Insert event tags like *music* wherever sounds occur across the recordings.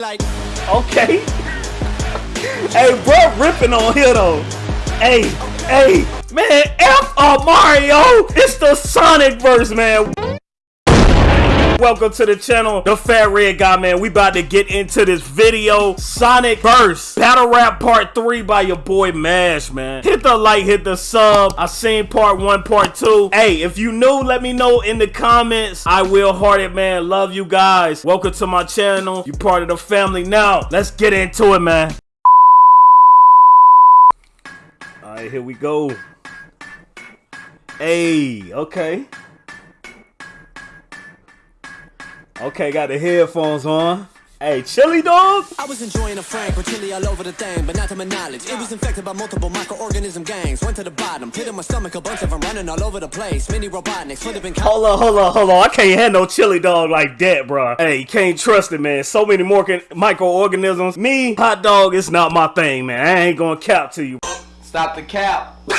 Like, Okay. hey, bro, ripping on here though. Hey, hey, man, F Mario. It's the Sonic verse, man. Welcome to the channel, the Fat Red Guy, man. We about to get into this video. Sonic Verse, Battle Rap Part 3 by your boy Mash, man. Hit the like, hit the sub. I seen part 1, part 2. Hey, if you new, let me know in the comments. I will heart it, man. Love you guys. Welcome to my channel. You part of the family now. Let's get into it, man. Alright, here we go. Hey, okay. Okay, got the headphones on. Hey, chili dog. I was enjoying a frank with chili all over the thing, but not to my knowledge. It was infected by multiple microorganism gangs. Went to the bottom, hit in my stomach, a bunch of them running all over the place. Mini robotniks, would have been Hold on, hold on, hold on. I can't have no chili dog like that, bro. Hey, you can't trust it, man. So many more microorganisms. Me, hot dog is not my thing, man. I ain't gonna cap to you. Stop the cap. *laughs* Stop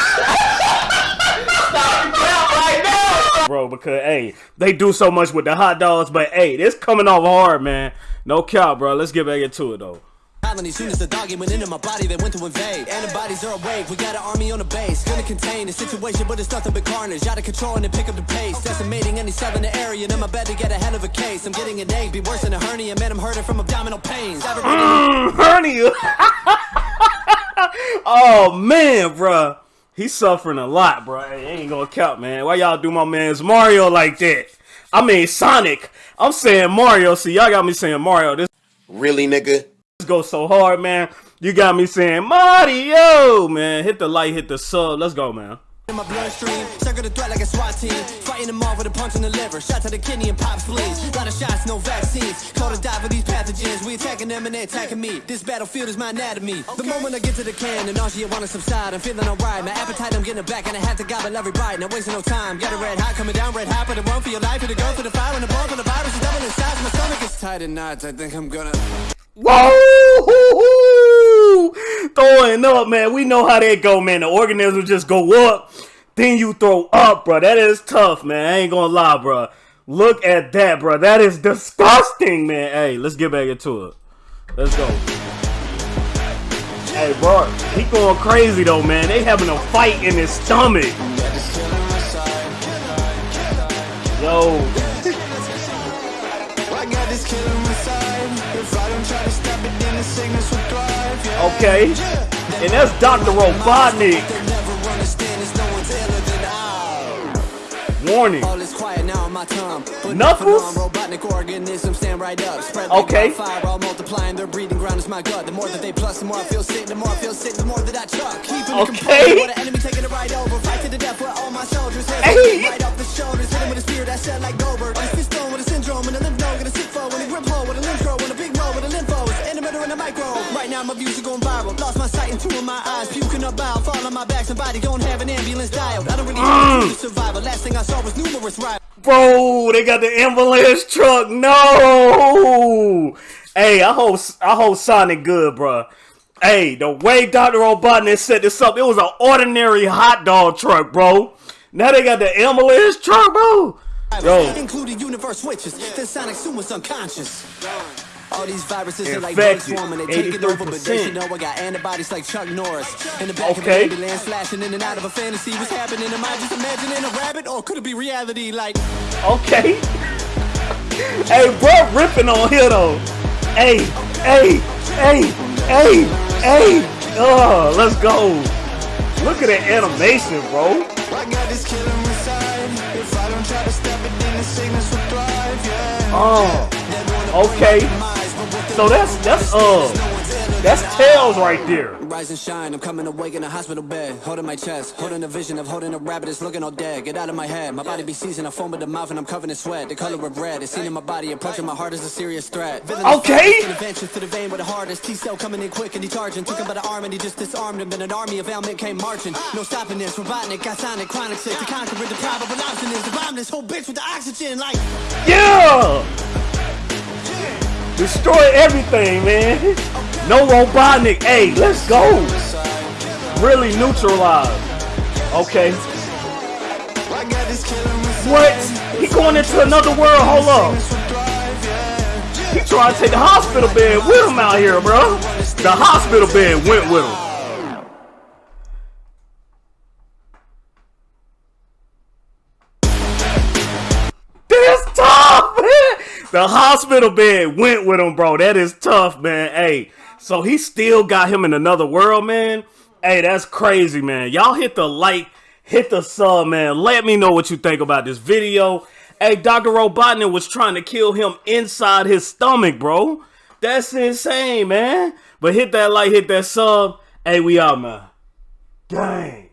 the cap right now. Bro, because hey, they do so much with the hot dogs, but hey, this coming off hard, man. No cap, bro. Let's get back into it though. As soon as the doggy went into my body, they went to invade. Antibodies are awake, we got an army on the base. Gonna contain the situation, but it's nothing but carnage. Out of control and they pick up the pace. Decimating any cell in the area, and I'm about to get a hell of a case. I'm getting an egg, be worse than a hernia. Man, I'm hurting from abdominal pains. Mm, hernia. *laughs* oh man, bro. He's suffering a lot, bro. It ain't gonna count, man. Why y'all do my man's Mario like that? I mean Sonic. I'm saying Mario. See, y'all got me saying Mario. This Really, nigga? This goes so hard, man. You got me saying Mario, man. Hit the like, hit the sub. Let's go, man. In my bloodstream, circle the threat like a SWAT team. Fighting them off with a punch in the liver. Shot to the kidney and pop spleens. Lot of shots, no vaccines. Call to die for these pathogens. We attacking them and they attacking me. This battlefield is my anatomy. The moment I get to the can, the nausea wanna subside. I'm feeling alright. My appetite, I'm getting it back, and I have to gobble every bite. Not wasting no time. Got a red hot coming down, red hot, but the one for your life, for the go for the fire, and the ball for the virus is doubling in size. My stomach is tight in knots. I think I'm gonna. Whoa! Throwing up, man. We know how that go, man. The organisms just go up, then you throw up, bro. That is tough, man. I ain't gonna lie, bro. Look at that, bro. That is disgusting, man. Hey, let's get back into it. Let's go. Hey, bro, he going crazy though, man. They having a fight in his stomach. Yo, okay. And that's Dr. Robotnik. I. Warning. All is quiet now on my tongue. But Knuckles? robotic organisms stand right up. Spread Okay. fire, all multiplying. Their breeding ground is my gut. The more that they plus, the more I feel sick. The more I feel sick, the more that I chuck. Keeping Okay. the composure. What the enemy taking it right over. Fight to the death with all my soldiers. Hey. Right off the shoulders. Hit views are going viral. Lost my sight in two of my eyes. Puking up bile. Fall on my back. Somebody don't have an ambulance dialed. I don't really Mm. to survival. Last thing I saw was numerous rivals. Bro, they got the ambulance truck. No. Hey, I hope I hope Sonic good, bro. Hey, the way Dr. Robotnik set this up, it was an ordinary hot dog truck, bro. Now they got the ambulance truck, bro. Yo. Including universe switches. Then Sonic soon was unconscious. All these viruses are like bugs Infected. swarming, they take it over, but they 83%. should know I got antibodies like Chuck Norris. In the back Okay. of an ambulance, flashing in and out of a fantasy. What's happening? Am I just imagining a rabbit, or could it be reality? Like, Okay. hey, bro, ripping on here though. Hey, hey, hey, hey, hey. Oh, let's go. Look at the animation, bro. I got this killer inside. If I don't try to stop Oh, okay. So that's that's uh that's tails right there. Rise and shine, I'm coming awake in a hospital bed. Holding my chest, holding a vision of holding a rabbit that's looking all dead. Get out of my head, my body be seasoned, I foam with the mouth and I'm covered in sweat. The color of red, it's seen in my body, approaching my heart is a serious threat. Okay. to the vein with the hardest. T-cell coming in quick and he charging. Took him by the arm and he just disarmed him. Then an army of ailment came marching. No stopping this, Robotnik, got sonic, chronic sick. To conquer it, the probable option is to bomb this whole bitch with the oxygen. Like, Yeah. Destroy everything, man. Oh, No Robotnik. Hey, let's go. Really neutralized. Okay. What? He going into another world? Hold up. He trying to take the hospital bed with him out here, bro. The hospital bed went with him. The hospital bed went with him, bro. That is tough, man. Hey, so he still got him in another world, man. Hey, that's crazy, man. Y'all hit the like, hit the sub, man. Let me know what you think about this video. Hey, Dr. Robotnik was trying to kill him inside his stomach, bro. That's insane, man. But hit that like, hit that sub. Hey, we out, man. Dang.